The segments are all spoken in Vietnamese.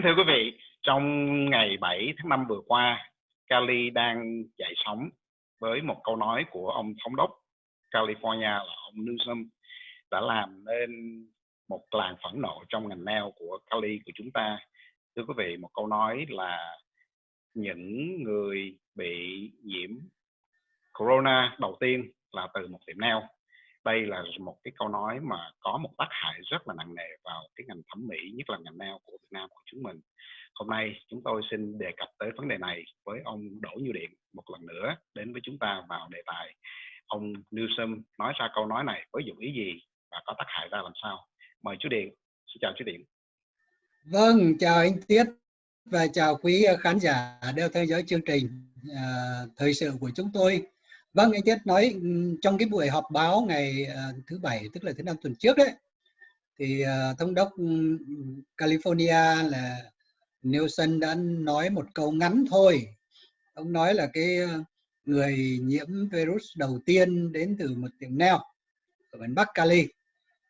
Kính thưa quý vị, trong ngày 7 tháng 5 vừa qua, Cali đang dậy sóng với một câu nói của ông thống đốc California là ông Newsom đã làm nên một làn phẫn nộ trong ngành nail của Cali của chúng ta. Thưa quý vị, một câu nói là những người bị nhiễm corona đầu tiên là từ một tiệm nail đây là một cái câu nói mà có một tác hại rất là nặng nề vào cái ngành thẩm mỹ nhất là ngành nail của Nam của chúng mình. Hôm nay chúng tôi xin đề cập tới vấn đề này với ông Đỗ Như Điện một lần nữa đến với chúng ta vào đề tài. Ông Newsom nói ra câu nói này với dụng ý gì và có tác hại ra làm sao? Mời chú Điện xin chào chú Điện. Vâng chào anh Tiết và chào quý khán giả đeo theo dõi chương trình uh, thời sự của chúng tôi. Vâng, anh Tiết nói ừ, trong cái buổi họp báo ngày uh, thứ bảy tức là thứ năm tuần trước đấy thì uh, thống đốc ừ, California là Nelson đã nói một câu ngắn thôi. Ông nói là cái ờ, người nhiễm virus đầu tiên đến từ một tiệm nail ở miền Bắc Cali.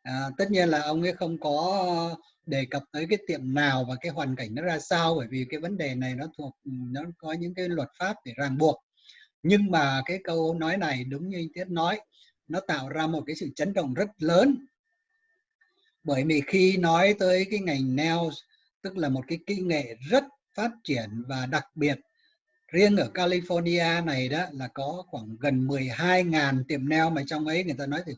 À, tất nhiên là ông ấy không có đề cập tới cái tiệm nào và cái hoàn cảnh nó ra sao bởi vì cái vấn đề này nó thuộc ừ, nó có những cái luật pháp để ràng buộc nhưng mà cái câu nói này đúng như anh Tiết nói nó tạo ra một cái sự chấn động rất lớn bởi vì khi nói tới cái ngành nails tức là một cái kỹ nghệ rất phát triển và đặc biệt riêng ở California này đó là có khoảng gần 12.000 tiệm nail mà trong ấy người ta nói thì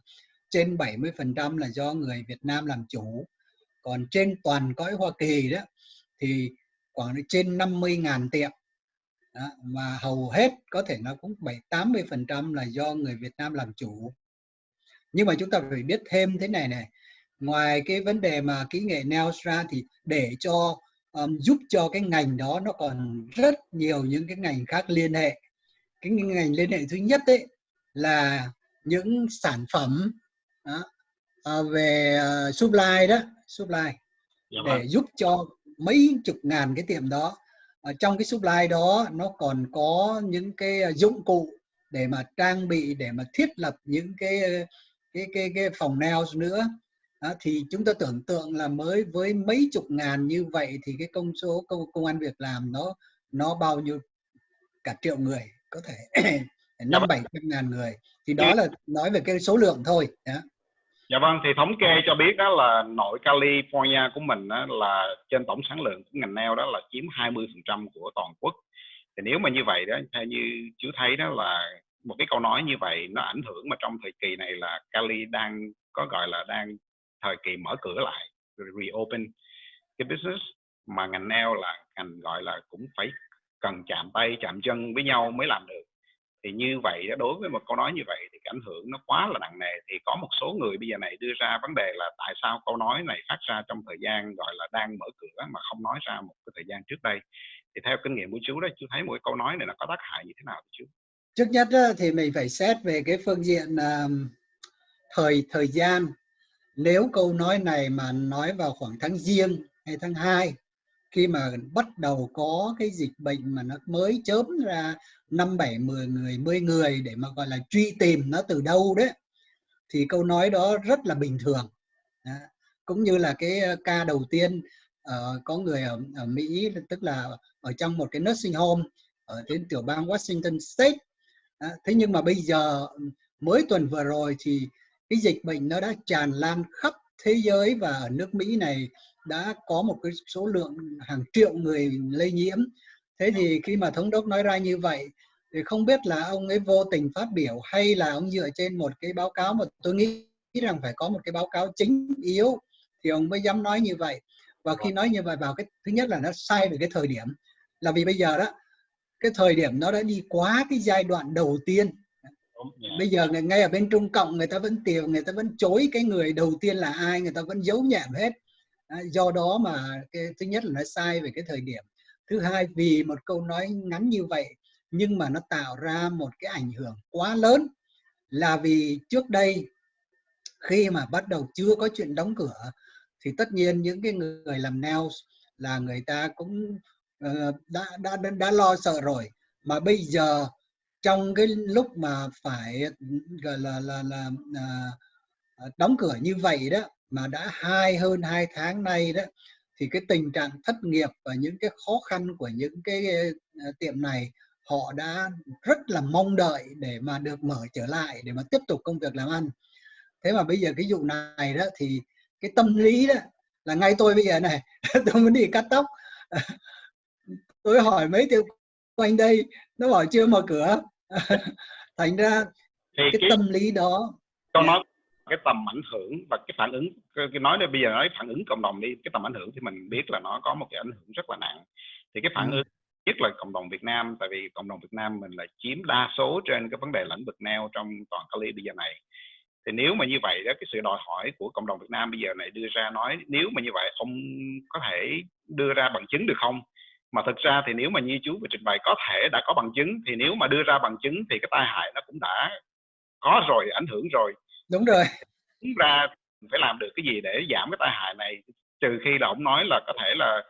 trên 70% là do người Việt Nam làm chủ. Còn trên toàn cõi Hoa Kỳ đó thì khoảng trên 50.000 tiệm. Đó, mà hầu hết có thể nó cũng 7 80% là do người Việt Nam làm chủ. Nhưng mà chúng ta phải biết thêm thế này này ngoài cái vấn đề mà kỹ nghệ nails ra thì để cho um, giúp cho cái ngành đó nó còn rất nhiều những cái ngành khác liên hệ. Cái ngành liên hệ thứ nhất đấy là những sản phẩm đó, uh, về uh, supply đó supply. Dạ để vâng. giúp cho mấy chục ngàn cái tiệm đó ở trong cái supply đó nó còn có những cái ờ, dụng cụ để mà trang bị để mà thiết lập những cái cái cái cái phòng nails nữa đó, thì chúng ta tưởng tượng là mới với mấy chục ngàn như vậy thì cái công số công, công an việc làm nó nó bao nhiêu cả triệu người có thể năm bảy trăm ngàn người thì đó là nói về cái số lượng thôi đó. Dạ vâng, thì thống kê cho biết đó là nội California của mình đó là trên tổng sản lượng của ngành nail đó là chiếm 20% của toàn quốc. Thì nếu mà như vậy đó, theo như chú thấy đó là một cái câu nói như vậy nó ảnh hưởng mà trong thời kỳ này là Cali đang có gọi là đang thời kỳ mở cửa lại, reopen cái business. Mà ngành nail là ngành gọi là cũng phải cần chạm tay chạm chân với nhau mới làm được. Thì như vậy đối với một câu nói như vậy thì cái ảnh hưởng nó quá là nặng nề. Thì có một số người bây giờ này đưa ra vấn đề là tại sao câu nói này phát ra trong thời gian gọi là đang mở cửa mà không nói ra một cái thời gian trước đây. Thì theo kinh nghiệm của chú đó chú thấy mỗi câu nói này nó có tác hại như thế nào chú? Trước nhất thì mình phải xét về cái phương diện uh, thời thời gian nếu câu nói này mà nói vào khoảng tháng giêng hay tháng 2 khi mà bắt đầu có cái dịch bệnh mà nó mới chớm ra năm bảy mười người mười người để mà gọi là truy tìm nó từ đâu đấy thì câu nói đó rất là bình thường đó. cũng như là cái ờ, ca đầu tiên uh, có người ở, ở Mỹ tức là ở trong một cái nursing home ở trên tiểu bang Washington State đó. thế nhưng mà bây giờ mới tuần vừa rồi thì cái dịch bệnh nó đã tràn lan khắp thế giới và ở nước Mỹ này đã có một cái số lượng hàng triệu người lây nhiễm. Thế thì khi mà thống đốc nói ra như vậy, thì không biết là ông ấy vô tình phát biểu hay là ông dựa trên một cái báo cáo mà tôi nghĩ rằng phải có một cái báo cáo chính yếu, thì ông mới dám nói như vậy. Và khi nói như vậy vào cái, thứ nhất là nó sai về cái thời điểm. Là vì bây giờ đó, cái thời điểm nó đã đi quá cái giai đoạn đầu tiên Dạ. bây giờ ngay ở bên trung cộng người ta vẫn tìm người ta vẫn chối cái người đầu tiên là ai người ta vẫn giấu nhẹm hết. À, do đó mà cái thứ nhất là nó sai về cái thời điểm. Thứ hai vì một câu nói ngắn như vậy nhưng mà nó tạo ra một cái ảnh hưởng quá lớn là vì trước đây khi mà bắt đầu chưa có chuyện đóng cửa thì tất nhiên những cái người làm nails là người ta cũng uh, đã, đã đã đã lo sợ rồi. Mà bây giờ trong cái lúc mà phải gọi là là là, là đóng cửa như vậy đó mà đã hai hơn hai tháng nay đó thì cái tình trạng thất nghiệp và những cái khó khăn của những cái à, tiệm này họ đã rất là mong đợi để mà được mở trở lại để mà tiếp tục công việc làm ăn. Thế mà bây giờ cái vụ này đó thì cái tâm lý đó là ngay tôi bây giờ này tôi muốn đi cắt tóc. Tôi hỏi mấy tiệm quanh đây nó bảo chưa mở cửa. thành ra thì cái, cái tâm lý đó con nói cái tầm ảnh hưởng và cái phản ứng cái nói đây bây giờ nói phản ứng cộng đồng đi cái tầm ảnh hưởng thì mình biết là nó có một cái ảnh hưởng rất là nặng. Thì cái phản ừ. ứng nhất là cộng đồng Việt Nam tại vì cộng đồng Việt Nam mình là chiếm đa số trên cái vấn đề lĩnh vực nail trong toàn Cali bây giờ này. Thì nếu mà như vậy đó cái sự đòi hỏi của cộng đồng Việt Nam bây giờ này đưa ra nói nếu mà như vậy không có thể đưa ra bằng chứng được không mà thực ra thì nếu mà như chú vừa trình bày có thể đã có bằng chứng thì nếu mà đưa ra bằng chứng thì cái tai hại nó cũng đã có rồi ảnh hưởng rồi. Đúng rồi. Đúng ra phải làm được cái gì để giảm cái tai hại này trừ khi là ông nói là có thể là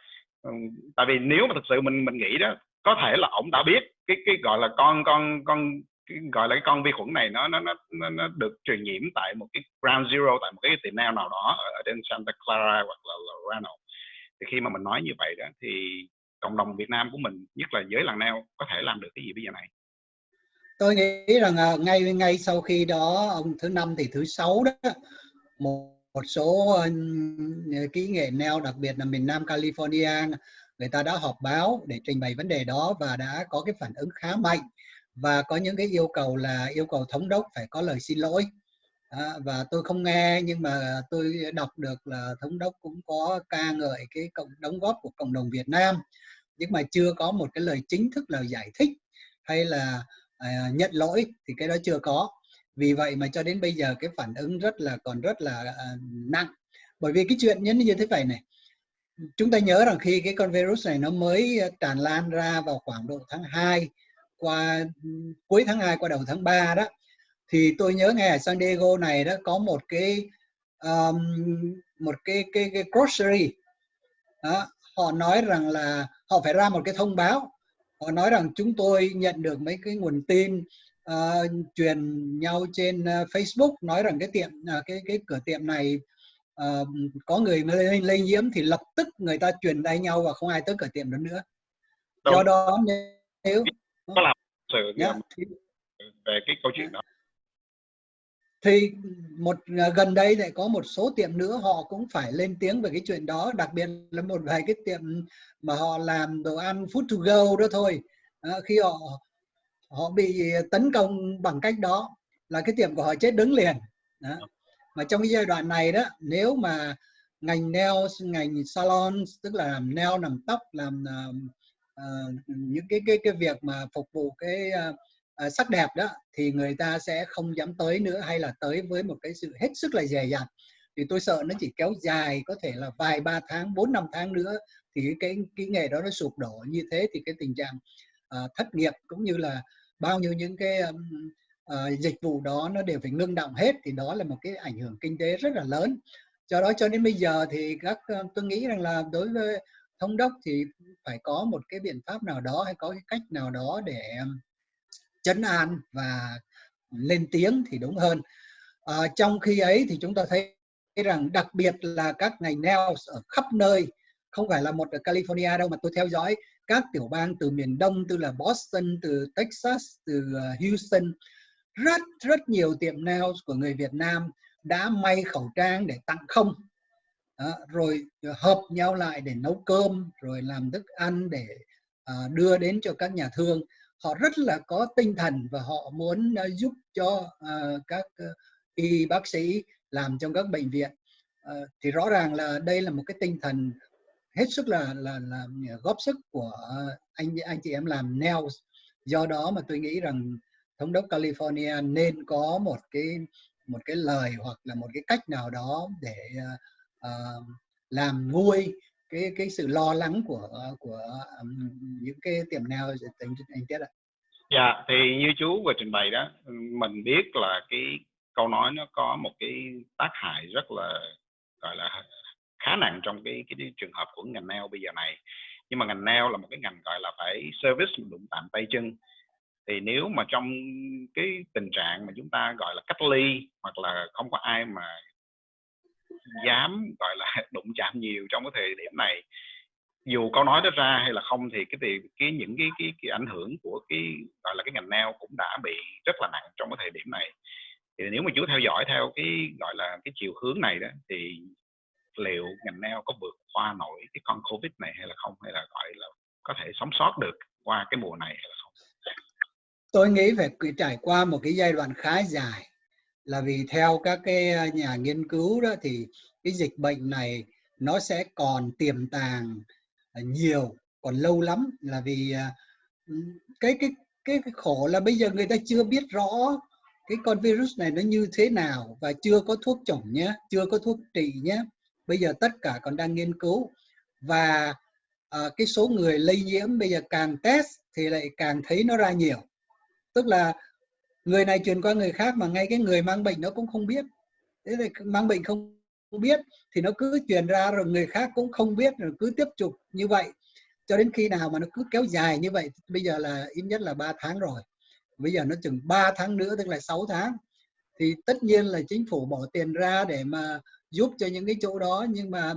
tại vì nếu mà thực sự mình mình nghĩ đó có thể là ông đã biết cái cái gọi là con con con cái, gọi là cái con vi khuẩn này nó nó nó nó được truyền nhiễm tại một cái ground zero tại một cái tiệm nail nào đó ở trên Santa Clara hoặc là Lorano thì khi mà mình nói như vậy đó thì cộng đồng Việt Nam của mình nhất là giới làng neo có thể làm được cái gì bây giờ này? Tôi nghĩ rằng à, ngay ngay sau khi đó ông thứ năm thì thứ sáu đó một một số ờ, kỹ nghệ neo đặc biệt là miền Nam California người ta đã họp báo để trình bày vấn đề đó và đã có cái phản ứng khá mạnh và có những cái yêu cầu là yêu cầu thống đốc phải có lời xin lỗi. À, và tôi không nghe nhưng mà tôi đọc được là thống đốc cũng có ca ngợi cái cộng đóng góp của cộng đồng Việt Nam nhưng mà chưa có một cái lời chính thức lời giải thích hay là à, nhận lỗi thì cái đó chưa có. Vì vậy mà cho đến bây giờ cái phản ứng rất là còn rất là uh, nặng. Bởi vì cái chuyện như như thế này này chúng ta nhớ rằng khi cái con virus này nó mới tràn lan ra vào khoảng độ tháng 2 qua cuối tháng 2 qua đầu tháng 3 đó thì tôi nhớ ngay ở San Diego này đó có một cái um, một cái cái, cái grocery. Đó, họ nói rằng là họ phải ra một cái thông báo. Họ nói rằng chúng tôi nhận được mấy cái nguồn tin uh, truyền nhau trên uh, Facebook nói rằng cái tiệm uh, cái cái cửa tiệm này uh, có người lây, lây nhiễm thì lập tức người ta truyền tay nhau và không ai tới cửa tiệm đó nữa. Đúng. do đó nếu có làm sự yeah, thì, về cái câu chuyện đó thì một gần đây lại có một số tiệm nữa họ cũng phải lên tiếng về cái chuyện đó đặc biệt là một vài cái tiệm mà họ làm đồ ăn food to go đó thôi. À, khi họ họ bị tấn công bằng cách đó là cái tiệm của họ chết đứng liền. Đó. mà trong cái giai đoạn này đó nếu mà ngành nail ngành salon tức là làm nail làm tóc làm uh, uh, những cái cái cái việc mà phục vụ cái uh, Ờ, sắc đẹp đó thì người ta sẽ không dám tới nữa hay là tới với một cái sự hết sức là dè dặt. Thì tôi sợ nó chỉ kéo dài có thể là vài ba tháng bốn năm tháng nữa thì cái cái nghề đó nó sụp đổ. Như thế thì cái tình trạng uh, thất nghiệp cũng như là bao nhiêu những cái um, uh, dịch vụ đó nó đều phải ngưng động hết thì đó là một cái ảnh hưởng kinh tế rất là lớn. Do đó cho đến bây giờ thì các uh, tôi nghĩ rằng là đối với thống đốc thì phải có một cái biện pháp nào đó hay có cái cách nào đó để chấn an và lên tiếng thì đúng hơn. À, trong khi ấy thì chúng ta thấy rằng đặc biệt là các ngành nails ở khắp nơi không phải là một ở California đâu mà tôi theo dõi các tiểu bang từ miền Đông từ là Boston, từ Texas, từ ờ, Houston rất rất nhiều tiệm nails của người Việt Nam đã may khẩu trang để tặng không. Đó, rồi ờ, hợp nhau lại để nấu cơm rồi làm thức ăn để uh, đưa đến cho các nhà thương họ rất là có tinh thần và họ muốn uh, giúp cho uh, các uh, y bác sĩ làm trong các bệnh viện. Uh, thì rõ ràng là đây là một cái tinh thần hết sức là là là góp sức của anh anh chị em làm nails. Do đó mà tôi nghĩ rằng thống đốc California nên có một cái một cái lời hoặc là một cái cách nào đó để uh, làm nguôi cái cái sự lo lắng của của um, những cái tiềm nails tính anh tiết ạ. Dạ thì như chú vừa trình bày đó mình biết là cái câu nói nó có một cái tác hại rất là gọi là khá nặng trong cái cái trường hợp của ngành nail bây giờ này nhưng mà ngành nail là một cái ngành gọi là phải service đụng tạm tay chân thì nếu mà trong cái tình trạng mà chúng ta gọi là cách ly hoặc là không có ai mà dám, gọi là, đụng chạm nhiều trong cái thời điểm này. Dù câu nói đó ra hay là không thì cái thì cái những cái cái cái ảnh hưởng của cái, gọi là, cái ngành neo cũng đã bị rất là nặng trong cái thời điểm này. Thì nếu mà chú theo dõi theo cái, gọi là, cái chiều hướng này đó, thì liệu ngành neo có vượt qua nổi cái con covid này hay là không? Hay là, gọi là, có thể sống sót được qua cái mùa này hay là không? Tôi nghĩ phải trải qua một cái giai đoạn khá dài là vì theo các cái ờ, nhà nghiên cứu đó thì cái dịch bệnh này nó sẽ còn tiềm tàng ờ, nhiều còn lâu lắm. Là vì ờ, cái cái cái, cái khổ là bây giờ người ta chưa biết rõ cái con virus này nó như thế nào và chưa có thuốc chủng nhé chưa có thuốc trị nhé. Bây giờ tất cả còn đang nghiên cứu và à, cái số người lây nhiễm bây giờ càng test thì lại càng thấy nó ra nhiều. Tức là người này truyền qua người khác mà ngay cái người mang bệnh nó cũng không biết. Thế thì mang bệnh không biết thì nó cứ truyền ra rồi người khác cũng không biết rồi cứ tiếp tục như vậy. Cho đến khi nào mà nó cứ kéo dài như vậy, bây giờ là ít nhất là 3 tháng rồi. Bây giờ nó chừng 3 tháng nữa, tức là 6 tháng, thì tất nhiên là chính phủ bỏ tiền ra để mà giúp cho những cái chỗ đó, nhưng mà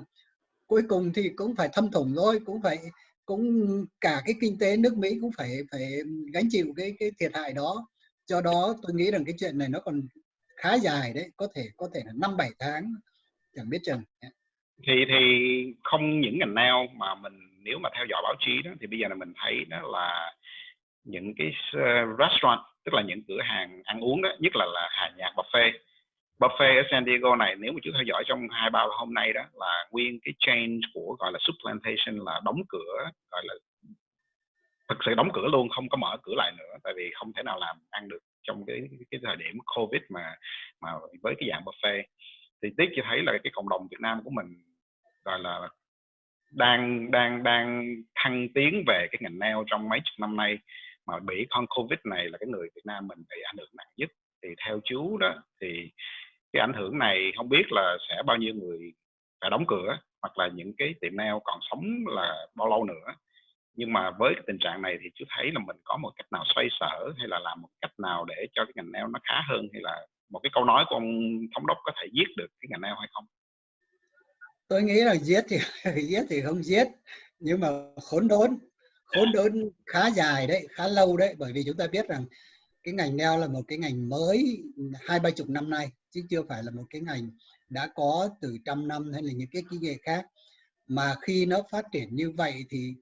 cuối cùng thì cũng phải thâm thủng thôi, cũng phải, cũng cả cái kinh tế nước Mỹ cũng phải phải gánh chịu cái cái thiệt hại đó do đó tôi nghĩ rằng cái chuyện này nó còn khá dài đấy, có thể có thể là năm, bảy tháng, chẳng biết chừng. Thì thì không những ngành nào mà mình, nếu mà theo dõi báo chí đó, thì bây giờ là mình thấy đó là những cái ờ, restaurant, tức là những cửa hàng ăn uống đó, nhất là là hàng nhạc buffet. Buffet ở San Diego này, nếu mà chú theo dõi trong hai ba hôm nay đó, là nguyên cái chain của gọi là supplantation là đóng cửa, gọi là thực sự đóng cửa luôn, không có mở cửa lại nữa, tại vì không thể nào làm ăn được trong cái cái thời điểm covid mà mà với cái dạng buffet. Thì tiếc cho thấy là cái cộng đồng Việt Nam của mình, gọi là, đang đang đang thăng tiến về cái ngành nail trong mấy chục năm nay, mà bị con covid này là cái người Việt Nam mình bị ảnh hưởng nặng nhất. Thì theo chú đó, thì cái ảnh hưởng này không biết là sẽ bao nhiêu người phải đóng cửa, hoặc là những cái tiệm nail còn sống là bao lâu nữa nhưng mà với cái tình trạng này thì chú thấy là mình có một cách nào xoay sở hay là làm một cách nào để cho cái ngành nail nó khá hơn hay là một cái câu nói của ông thống đốc có thể giết được cái ngành nail hay không? Tôi nghĩ là giết thì giết thì không giết nhưng mà khốn đốn khốn đốn khá dài đấy khá lâu đấy bởi vì chúng ta biết rằng cái ngành nail là một cái ngành mới hai ba chục năm nay chứ chưa phải là một cái ngành đã có từ trăm năm hay là những cái kỹ nghệ khác. Mà khi nó phát triển như vậy thì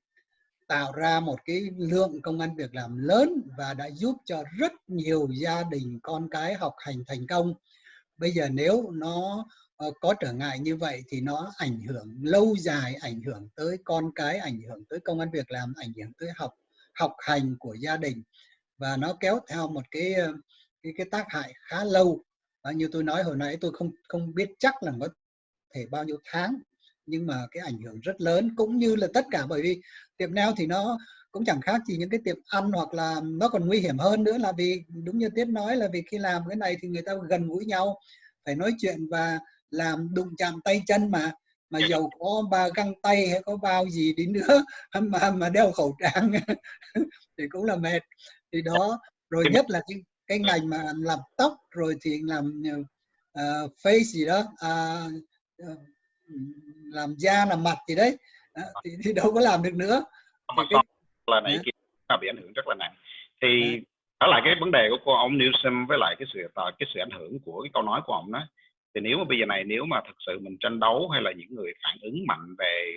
tạo ra một cái lượng công an việc làm lớn và đã giúp cho rất nhiều gia đình con cái học hành thành công. Bây giờ nếu nó ờ, có trở ngại như vậy thì nó ảnh hưởng lâu dài ảnh hưởng tới con cái ảnh hưởng tới công an việc làm ảnh hưởng tới học học hành của gia đình. Và nó kéo theo một cái ờ, cái, cái tác hại khá lâu. À, như tôi nói hồi nãy tôi không không biết chắc là có thể bao nhiêu tháng nhưng mà cái ảnh hưởng rất lớn cũng như là tất cả bởi vì tiệm nail thì nó cũng chẳng khác gì những cái tiệm ăn hoặc là nó còn nguy hiểm hơn nữa là vì đúng như tiết nói là vì khi làm cái này thì người ta gần gũi nhau phải nói chuyện và làm đụng chạm tay chân mà mà dầu có ba găng tay hay có bao gì đi nữa mà mà đeo khẩu trang thì cũng là mệt. Thì đó rồi nhất là cái, cái ngành mà làm tóc rồi thì làm uh, face gì đó uh, làm da làm mặt gì đấy. Thì, thì đâu có làm được nữa. Thì cái... là này kia là bị ảnh hưởng rất là nặng. Thì trở lại cái vấn đề của cô ông Newsom với lại cái sự cái sự ảnh hưởng của cái câu nói của ông đó. Thì nếu mà bây giờ này nếu mà thực sự mình tranh đấu hay là những người phản ứng mạnh về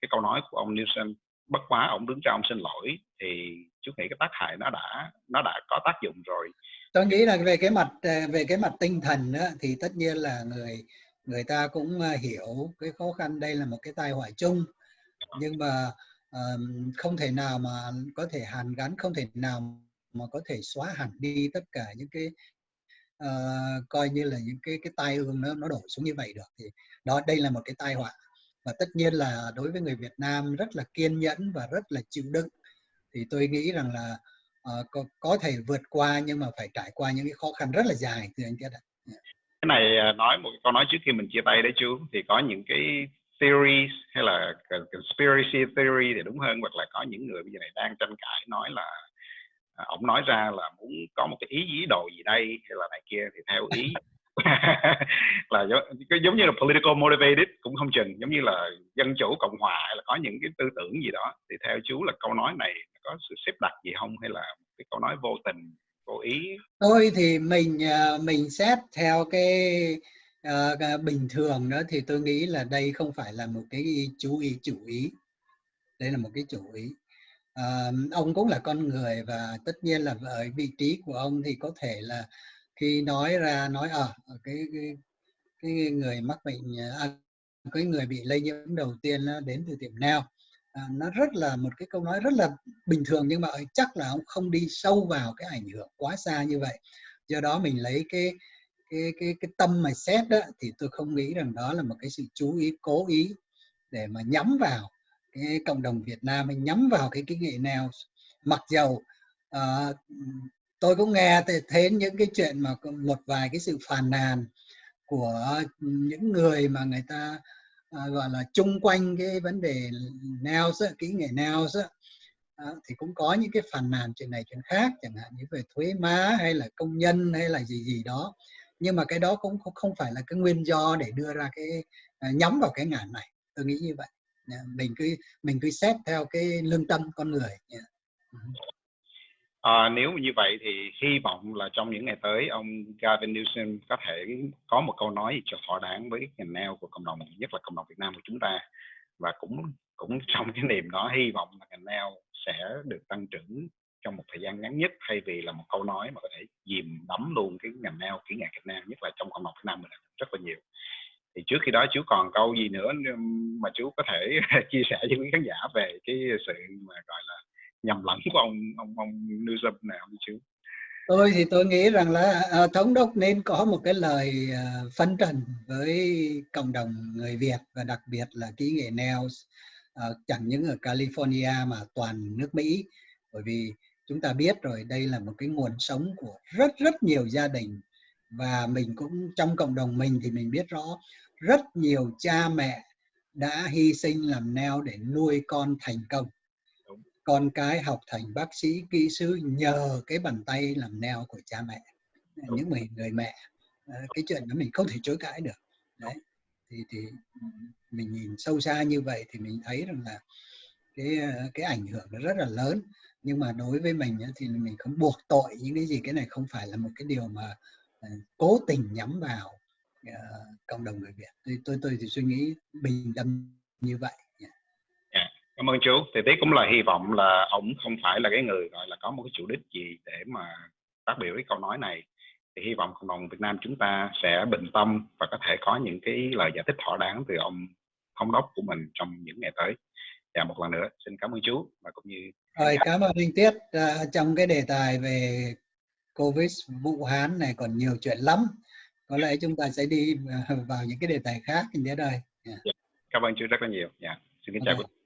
cái câu nói của ông Newsom bất quá ông đứng ra ông xin lỗi thì chú nghĩ cái tác hại nó đã nó đã có tác dụng rồi. Tôi nghĩ là về cái mặt về cái mặt tinh thần đó, thì tất nhiên là người người ta cũng ờ, hiểu cái khó khăn đây là một cái tai họa chung. Nhưng mà um, không thể nào mà có thể hàn gắn không thể nào mà có thể xóa hẳn đi tất cả những cái uh, coi như là những cái cái tai ương nó nó đổ xuống như vậy được. Thì đó đây là một cái tai họa. Và tất nhiên là đối với người Việt Nam rất là kiên nhẫn và rất là chịu đựng. Thì tôi nghĩ rằng là uh, có, có thể vượt qua nhưng mà phải trải qua những cái khó khăn rất là dài thưa anh Tiết ạ. Dạ cái này à, nói một câu nói trước khi mình chia tay đấy chú thì có những cái theories hay là conspiracy theory thì đúng hơn hoặc là có những người bây giờ này đang tranh cãi nói là à, ông nói ra là muốn có một cái ý ý đồ gì đây hay là này kia thì theo ý là giống, giống như là political motivated cũng không chừng giống như là dân chủ cộng hòa hay là có những cái tư tưởng gì đó. Thì theo chú là câu nói này có sự xếp đặt gì không hay là cái câu nói vô tình vô ý? Tôi thì mình ờ, mình xét theo cái uh, bình thường đó thì tôi nghĩ là đây không phải là một cái chú ý chủ ý. Đây là một cái chủ ý. Uh, ông cũng là con người và tất nhiên là ở vị trí của ông thì có thể là khi nói ra nói ở à, cái, cái cái người mắc bệnh à, cái người bị lây nhiễm đầu tiên đến từ tiệm nào à, nó rất là một cái câu nói rất là bình thường nhưng mà ờ, chắc là ông không đi sâu vào cái ảnh hưởng quá xa như vậy. Do đó mình lấy cái cái cái cái tâm mà xét đó thì tôi không nghĩ rằng đó là một cái sự chú ý cố ý để mà nhắm vào cái cộng đồng Việt Nam mình nhắm vào cái cái nghệ nào. Mặc dầu uh, tôi cũng nghe thấy những cái chuyện mà một vài cái sự phàn nàn của những người mà người ta à, gọi là chung quanh cái vấn đề nails kỹ nghệ nails à, thì cũng có những cái phàn nàn chuyện này chuyện khác chẳng hạn như về thuế má hay là công nhân hay là gì gì đó. Nhưng mà cái đó cũng không phải là cái nguyên do để đưa ra cái à, nhắm vào cái ngàn này. Tôi nghĩ như vậy. Mình cứ mình cứ xét theo cái lương tâm con người. Yeah. À, nếu như vậy thì hy vọng là trong những ngày tới ông Gavin Newsom có thể có một câu nói cho thỏa đáng với ngành nail của cộng đồng nhất là cộng đồng Việt Nam của chúng ta. Và cũng cũng trong cái niềm đó hy vọng là ngành nail sẽ được tăng trưởng trong một thời gian ngắn nhất thay vì là một câu nói mà có thể dìm đắm luôn cái ngành nail kỹ nghệ Việt Nam nhất là trong cộng đồng Việt Nam mình rất là nhiều. Thì trước khi đó chú còn câu gì nữa mà chú có thể chia sẻ với quý khán giả về cái sự mà gọi là nhầm lẫn của ông ông ông Newsom này ông chứ? Tôi thì tôi nghĩ rằng là à, thống đốc nên có một cái lời à, phân trần với cộng đồng người Việt và đặc biệt là kỹ nghệ nails à, chẳng những ở California mà toàn nước Mỹ. Bởi vì chúng ta biết rồi đây là một cái nguồn sống của rất rất nhiều gia đình. Và mình cũng trong cộng đồng mình thì mình biết rõ rất nhiều cha mẹ đã hy sinh làm neo để nuôi con thành công con cái học thành bác sĩ kỹ sư nhờ cái bàn tay làm neo của cha mẹ những người người mẹ. Cái chuyện đó mình không thể chối cãi được. Đấy thì thì mình nhìn sâu xa như vậy thì mình thấy rằng là cái cái ảnh hưởng nó rất là lớn. Nhưng mà đối với mình thì mình không buộc tội những cái gì cái này không phải là một cái điều mà ờ, cố tình nhắm vào cộng đồng người Việt. Tôi tôi tôi thì suy nghĩ bình tâm như vậy cảm ơn chú. Thì tí cũng là hy vọng là ông không phải là cái người gọi là có một cái chủ đích gì để mà phát biểu cái câu nói này. Thì hy vọng cộng đồng Việt Nam chúng ta sẽ bình tâm và có thể có những cái lời giải thích thỏa đáng từ ông thống đốc của mình trong những ngày tới. Và một lần nữa xin cảm ơn chú và cũng như rồi cảm ơn anh Tiết. À, trong cái đề tài về Covid Vũ Hán này còn nhiều chuyện lắm. Có lẽ chúng ta sẽ đi vào những cái đề tài khác anh Tiết ơi yeah. Dạ. cảm ơn chú rất là nhiều. Yeah. Dạ, xin kính chào okay.